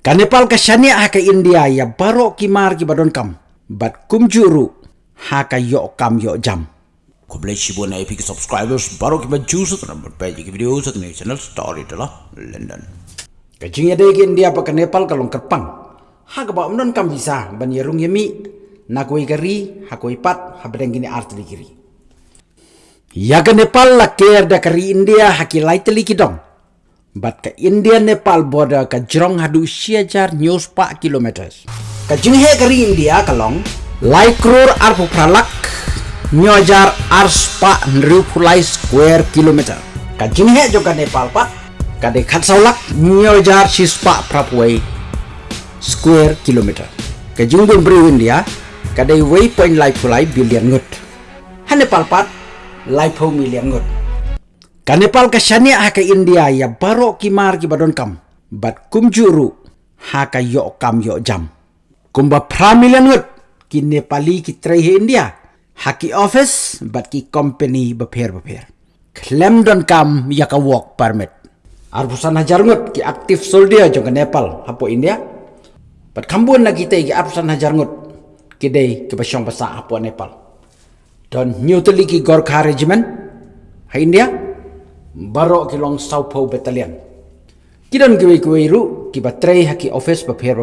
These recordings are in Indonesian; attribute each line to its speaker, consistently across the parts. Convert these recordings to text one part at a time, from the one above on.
Speaker 1: Ka Nepal ka shania ha ka India ya baro ki mar ki badon kam. Bat kum juru ha ka yo kam yo jam.
Speaker 2: Ko bless you na epic subscribers baru kita juice atau number page ki video sa tingin channel story telah London.
Speaker 1: Ka jing ya ki India pa ka Nepal ka long kerpang. Ha ka ba umnon kam bisa ban yerung yemi na koi kari ha koi pat ha bedeng gini artli kiri. Ya ka Nepal la ker da kari India ha ki laiteli ki dong. But ka India Nepal border ka jrong hadu siajar news pa kilometers. Ka jinghe kari India kalong lai kror arpu pralak nyojar ars pa nru pulai square kilometer. Ka jinghe jo ka Nepal pa ka de khat saulak nyojar sispa prapuai square kilometer. Ka jingdun bri India ka de waypoint lai pulai billion ngut. Ha Nepal pat lai po million ngut. Ka Nepal ka shania ha ka India ya baro ki mar ki badon kam. Bat kum juru ha ka yo kam yo jam. Kumba pramilian ngut ki Nepali ki trai he India. Ha ki office bat ki company beper beper. Klem don kam ya ka work permit. Arbusan hajar ngut ki aktif soldier jong Nepal hapo India. Bat kambun na kita ki arbusan hajar ngut ki dei ki basyong basa hapo Nepal. Don new ki Gorkha regiment ha India baro ki long Saupo battalion. Kidan ki wei ru ki batrei haki office ba pher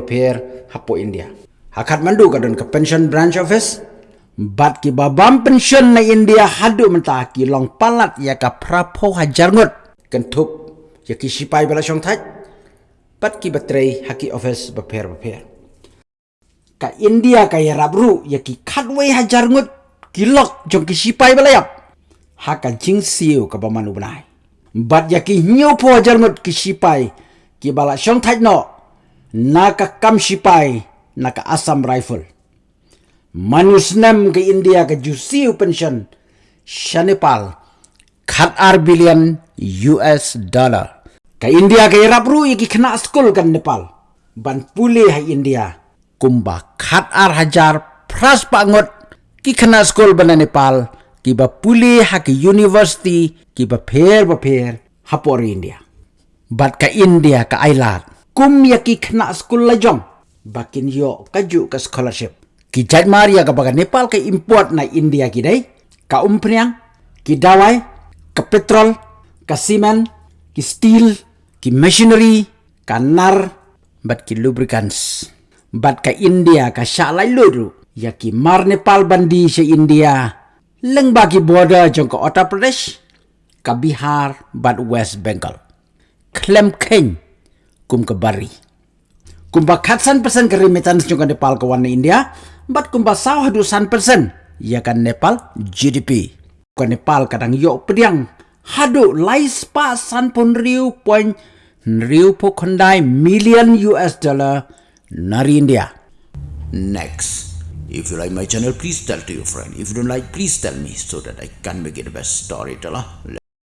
Speaker 1: hapo India. Hakat mandu kadon ke pension branch office bat ki babam pension na India hadu menta ki long palat ya ka prapo ngut kentup ya ki sipai bala syong thaj bat ki batrei haki office ba pher. Ka India ka ya rabru ya ki ngut kilok jong ki sipai bala yap. Haka jing siu ka bamanu benai bat ya ki nyo po jarngot ki sipai ki bala syong thaj no naka kam sipai naka asam rifle. Manus nem ke india ke jusi pension shanepal khat ar billion us dollar. Ke india ke rapru ki kena school kan nepal. Ban pule ha india kumba khat ar hajar pras pangot ki kena school ban nepal ki ba puli ha ki university ki ba pher ba pher hapor India. Bat ka India ka ailat kum ya ki khna school la jong bakin yo kaju ka scholarship. Ki jat maria ka baga Nepal ka import na India ki dai ka umpriang ki dawai ka petrol ka simen ki steel ki machinery ka nar bat ki lubricants. Bat ka India ka shalai luru ya ki mar Nepal bandi se India leng bagi border jong ke Uttar Pradesh, ke Bihar, bat West Bengal. Klem Keng, kum ke Bari. Kumba katsan persen ke remittance jong ke Nepal ke warna India, bat kumba sawah dusan persen, ya kan Nepal GDP. Ke Nepal kadang yok pediang, hadu lais pa san pun riu poin riu po kondai million US dollar nari India.
Speaker 2: Next. If you like my channel, please tell to your friend. If you don't like, please tell me so that I can make it best storyteller.